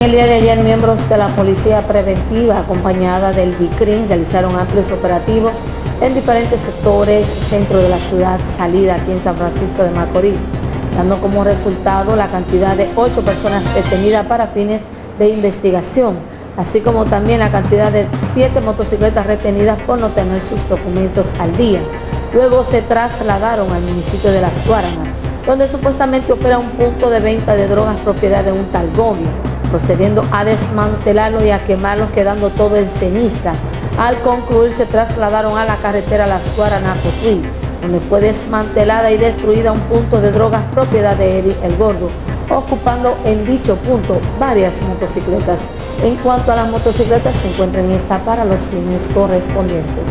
El día de ayer, miembros de la Policía Preventiva, acompañada del BICRIN, realizaron amplios operativos en diferentes sectores, centro de la ciudad, salida aquí en San Francisco de Macorís, dando como resultado la cantidad de ocho personas detenidas para fines de investigación, así como también la cantidad de siete motocicletas retenidas por no tener sus documentos al día. Luego se trasladaron al municipio de Las Guaranas, donde supuestamente opera un punto de venta de drogas propiedad de un tal Gobio procediendo a desmantelarlo y a quemarlo, quedando todo en ceniza. Al concluir, se trasladaron a la carretera Las Guaranas Cotuí, donde fue desmantelada y destruida un punto de drogas propiedad de Eddie El Gordo, ocupando en dicho punto varias motocicletas. En cuanto a las motocicletas, se encuentran esta para los fines correspondientes.